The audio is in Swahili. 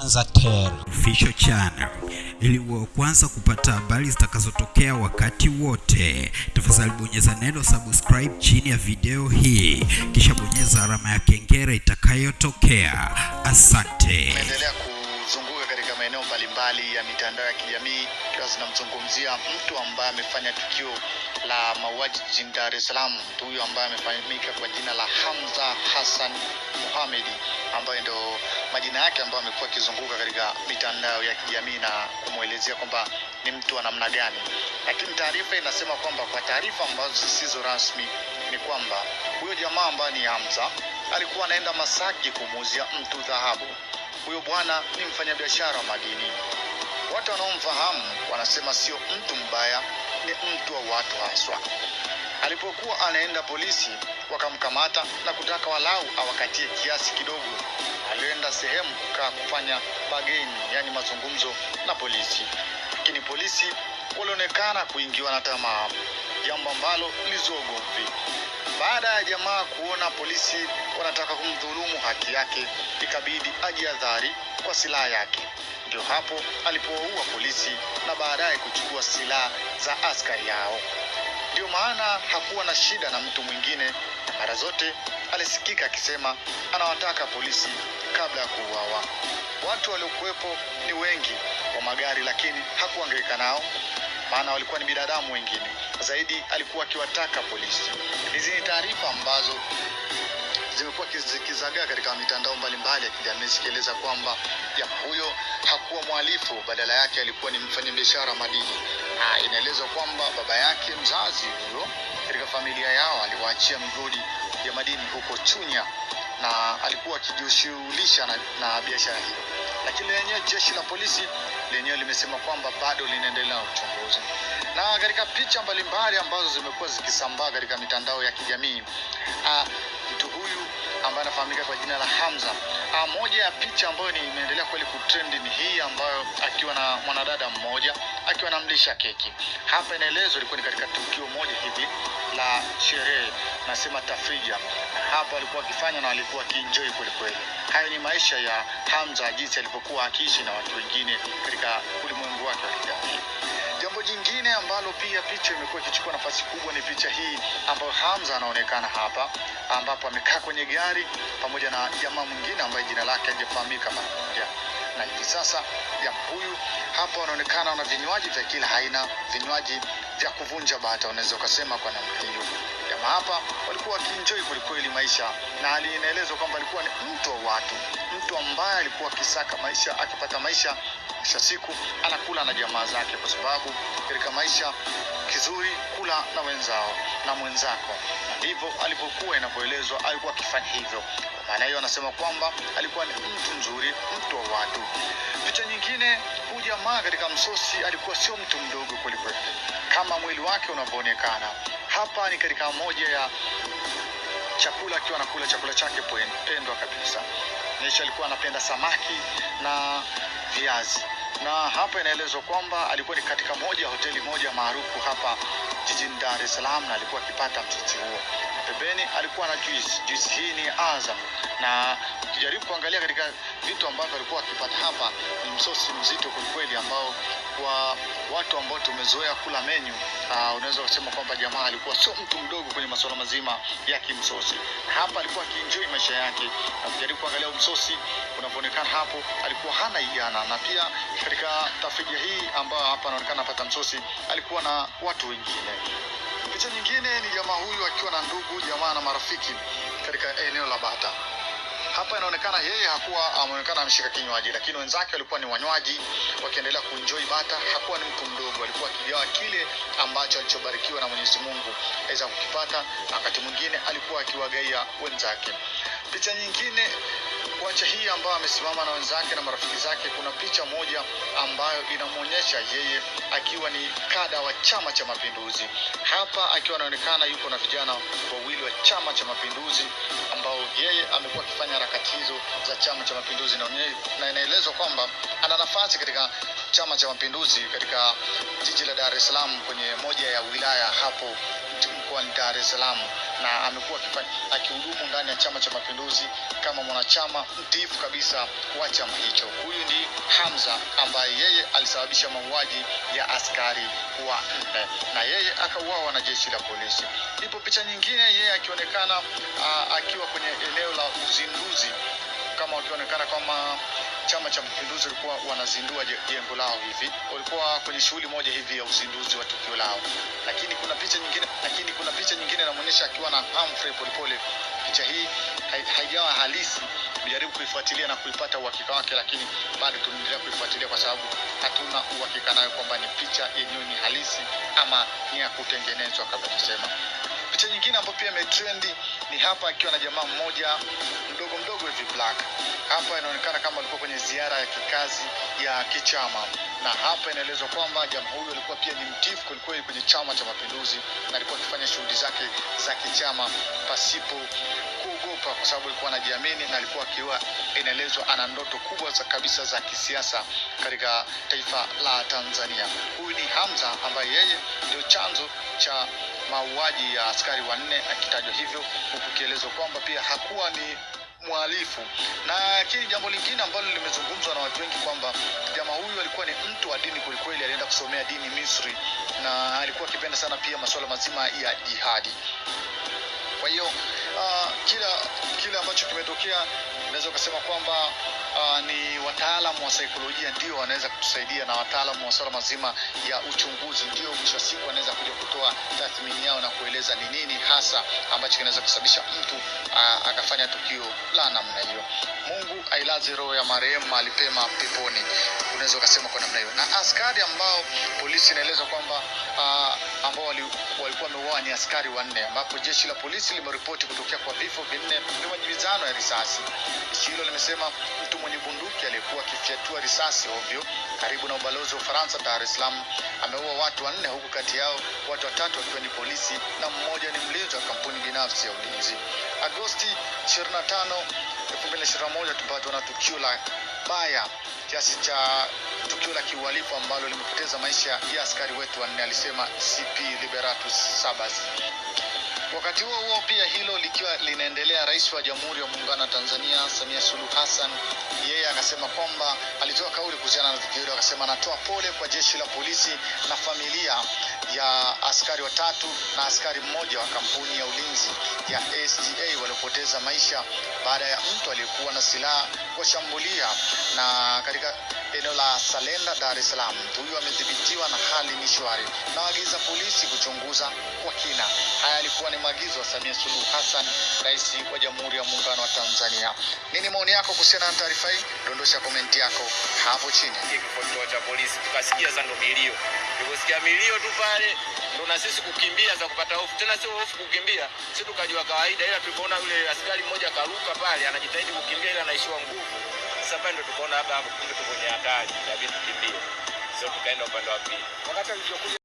Zanzibar Official Channel ili uwe kwanza kupata habari zitakazotokea wakati wote. Tafadhali bonyeza neno subscribe chini ya video hii, kisha bonyeza alama ya kengele itakayotokea. Asante. Endelea kuzunguka katika maeneo mbalimbali ya mitandao ya kijamii ikiwa zinamzungumzia mtu ambaye amefanya tukio la mauaji jijini Dar es Salaam. Mtu huyo ambaye amefahamika kwa jina la Hamza Hassan Mohamed, ambaye ndo majina yake ambayo amekuwa akizunguka katika mitandao ya kijamii na kumwelezea kwamba ni mtu wa namna gani, lakini taarifa inasema kwamba kwa taarifa ambazo zisizo rasmi ni kwamba huyo jamaa ambaye ni Hamza alikuwa anaenda Masaki kumuuzia mtu dhahabu. Huyo bwana ni mfanyabiashara wa madini. Watu wanaomfahamu wanasema sio mtu mbaya, ni mtu wa watu haswa. Alipokuwa anaenda polisi, wakamkamata na kutaka walau awakatie kiasi kidogo. Alienda sehemu kukaa kufanya bageni, yani mazungumzo na polisi, lakini polisi walionekana kuingiwa na tamaa, jambo ambalo lilizua ugomvi. Baada ya jamaa kuona polisi wanataka kumdhulumu haki yake, ikabidi ajihadhari kwa silaha yake. Ndio hapo alipowaua polisi na baadaye kuchukua silaha za askari yao Ndio maana hakuwa na shida na mtu mwingine, mara zote alisikika akisema anawataka polisi kabla ya kuuawa. Watu waliokuwepo ni wengi wa magari, lakini hakuangaika nao maana walikuwa ni binadamu wengine. Zaidi alikuwa akiwataka polisi. Hizi ni taarifa ambazo zimekuwa zikizagaa katika mitandao mbalimbali ya kijamii zikieleza kwamba jamaa huyo hakuwa mhalifu, badala yake alikuwa ni mfanyabiashara madini. Na inaelezwa kwamba baba yake mzazi huyo katika familia yao aliwaachia migodi ya madini huko Chunya na alikuwa akijishughulisha na, na biashara hiyo, lakini lenyewe jeshi la polisi lenyewe limesema kwamba bado linaendelea na uchunguzi. Na katika picha mbalimbali ambazo zimekuwa zikisambaa katika mitandao ya kijamii ah, mtu ambaye anafahamika kwa jina la Hamza. Ah, moja ya picha ambayo ni imeendelea kweli kutrend ni hii ambayo akiwa na mwanadada mmoja akiwa anamlisha keki. Hapa inaelezwa ilikuwa ni katika tukio moja hivi la sherehe, nasema tafrija. Hapa alikuwa akifanya na alikuwa akienjoy kweli kweli. Hayo ni maisha ya Hamza, jinsi alivyokuwa akiishi na watu wengine katika ulimwengu wake wa kijamii. Jambo jingine ambalo pia picha imekuwa ikichukua nafasi kubwa ni picha hii ambayo Hamza anaonekana hapa, ambapo amekaa kwenye gari pamoja na jamaa mwingine ambaye jina lake hajafahamika mara moja, na hivi sasa jamaa huyu hapa wanaonekana na vinywaji vya kila aina, vinywaji vya kuvunja bata, unaweza ukasema kwa namna hiyo. Jamaa hapa walikuwa wakienjoi kwelikweli maisha, na inaelezwa kwamba alikuwa ni mtu wa watu, mtu ambaye alikuwa akisaka maisha, akipata maisha mwisho wa siku anakula na jamaa zake, kwa sababu katika maisha kizuri kula na wenzao na mwenzako, ndivyo alivyokuwa inavyoelezwa, alikuwa akifanya hivyo. Kwa maana hiyo, anasema kwamba alikuwa ni mtu mzuri, mtu wa watu. Picha nyingine, huyu jamaa katika msosi alikuwa sio mtu mdogo kwelikweli, kama mwili wake unavyoonekana hapa. Ni katika moja ya chakula, akiwa anakula chakula chake pendwa kabisa. Nisha alikuwa anapenda samaki na viazi na hapa inaelezwa kwamba alikuwa ni katika moja ya hoteli moja maarufu hapa jijini Dar es Salaam, na alikuwa akipata mtiti huo. Pembeni alikuwa na juice. Juice hii ni Azam, na ukijaribu kuangalia katika vitu ambavyo alikuwa akipata hapa, ni msosi mzito kwelikweli, ambao kwa watu ambao tumezoea kula menyu uh, unaweza kusema kwamba jamaa alikuwa sio mtu mdogo kwenye masuala mazima ya kimsosi. Hapa alikuwa akienjoy maisha yake, na ukijaribu kuangalia msosi unavyoonekana hapo, alikuwa hana ijana, na pia katika tafija hii ambayo hapa anaonekana apata msosi, alikuwa na watu wengine. Picha nyingine ni jamaa huyu akiwa na ndugu jamaa na marafiki katika eneo la Bata. Hapa inaonekana yeye hakuwa ameonekana ameshika kinywaji, lakini wenzake walikuwa ni wanywaji wakiendelea kuenjoy bata. Hakuwa ni mtu mdogo, alikuwa akigawa kile ambacho alichobarikiwa na Mwenyezi Mungu aweza kukipata, na wakati mwingine alikuwa akiwagaia wenzake. Picha nyingine kuacha hii ambayo amesimama na wenzake na marafiki zake, kuna picha moja ambayo inamwonyesha yeye akiwa ni kada wa Chama cha Mapinduzi. Hapa akiwa anaonekana yuko na vijana wawili wa Chama cha Mapinduzi ambao yeye amekuwa akifanya harakati hizo za Chama cha Mapinduzi, na na inaelezwa kwamba ana nafasi katika Chama cha Mapinduzi katika jiji la Dar es Salaam kwenye moja ya wilaya hapo mkoani Dar es Salaam, na amekuwa akihudumu ndani ya Chama cha Mapinduzi kama mwanachama mtiifu kabisa wa chama hicho. Huyu ni Hamza ambaye yeye alisababisha mauaji ya askari wa nne na yeye akauawa na jeshi la polisi. Ipo picha nyingine yeye akionekana akiwa kwenye eneo la uzinduzi kama wakionekana kama Chama cha Mapinduzi walikuwa wanazindua je- jengo lao hivi, walikuwa kwenye shughuli moja hivi ya uzinduzi wa tukio lao, lakini kuna picha nyingine, lakini kuna picha nyingine inamuonyesha akiwa na Humphrey Polepole. Picha hii haijawa halisi, jaribu kuifuatilia na kuipata uhakika wake, lakini bado tunaendelea kuifuatilia kwa sababu hatuna uhakika nayo kwamba ni picha yenyewe ni halisi ama ni ya kutengenezwa kama tunasema. Picha nyingine ambayo pia imetrendi ni hapa akiwa na jamaa mmoja mdogo mdogo hivi black. Hapa inaonekana kama alikuwa kwenye ziara ya kikazi ya kichama, na hapa inaelezwa kwamba jamaa huyu alikuwa pia ni mtifu kwelikweli kwenye Chama cha Mapinduzi na alikuwa akifanya shughuli zake za kichama pasipo kuogopa, kwa sababu alikuwa anajiamini na alikuwa akiwa inaelezwa ana ndoto kubwa za kabisa za kisiasa katika taifa la Tanzania. Huyu ni Hamza ambaye yeye ndio chanzo cha mauaji ya askari wanne akitajwa hivyo, huku ikielezwa kwamba pia hakuwa ni mhalifu. Na lakini jambo lingine ambalo limezungumzwa na watu wengi kwamba jamaa huyu alikuwa ni mtu wa dini kwelikweli, alienda kusomea dini Misri na alikuwa akipenda sana pia masuala mazima ya jihadi. Kwa hiyo uh, kila kile ambacho kimetokea naweza ukasema kwamba uh, ni wataalamu wa saikolojia ndio wanaweza kutusaidia na wataalamu wa masuala mazima ya uchunguzi ndio mwisho wa siku wanaweza kuja kutoa tathmini yao na kueleza ni nini hasa ambacho kinaweza kusababisha mtu uh, akafanya tukio la namna hiyo. Mungu ailaze roho ya marehemu mahali pema peponi, unaweza ukasema kwa namna hiyo. Na askari ambao polisi inaeleza kwamba uh, ambao wali, walikuwa wameuawa ni askari wanne, ambapo jeshi la polisi limeripoti kutokea kwa vifo vinne vya majibizano ya risasi. Jeshi hilo limesema mtu mwenye bunduki aliyekuwa akifyatua risasi ovyo karibu na ubalozi wa Ufaransa Dar es Salaam ameua watu wanne, huku kati yao watu watatu wakiwa ni polisi na mmoja ni mlinzi wa kampuni binafsi ya ulinzi. Agosti 25 2021 tupatwa na tukio la baya kiasi cha tukio la kiuhalifu ambalo limepoteza maisha ya askari wetu wanne, alisema CP Liberatus Sabas. Wakati huo huo pia hilo likiwa linaendelea, rais wa Jamhuri ya Muungano wa Tanzania Samia Suluhu Hassan yeye akasema kwamba alitoa kauli kuhusiana na tukio hilo, akasema anatoa pole kwa jeshi la polisi na familia ya askari watatu na askari mmoja wa kampuni ya ulinzi ya SDA waliopoteza maisha baada ya mtu aliyekuwa na silaha kuwashambulia na katika eneo la Salenda, Dar es Salaam. Huyu amedhibitiwa na ni shwari na waagiza polisi kuchunguza kwa kina. Haya yalikuwa ni maagizo ya Samia Suluhu Hassan, rais wa Jamhuri ya Muungano wa Tanzania. Nini maoni yako kuhusiana na taarifa hii? Dondosha komenti yako hapo chini. kituo cha polisi, tukasikia za ndo milio. Tuliposikia milio tu pale ndo na sisi kukimbia za kupata hofu, tena sio hofu kukimbia, sisi tukajua kawaida, ila tulipoona yule askari mmoja karuka pale anajitahidi kukimbia, ila anaishiwa nguvu. Sasa pale ndo tukaona hapa hapo kumbe tuko kwenye hatari, inabidi tukimbie, sio tukaenda upande wa pili. Wakati alivyokuja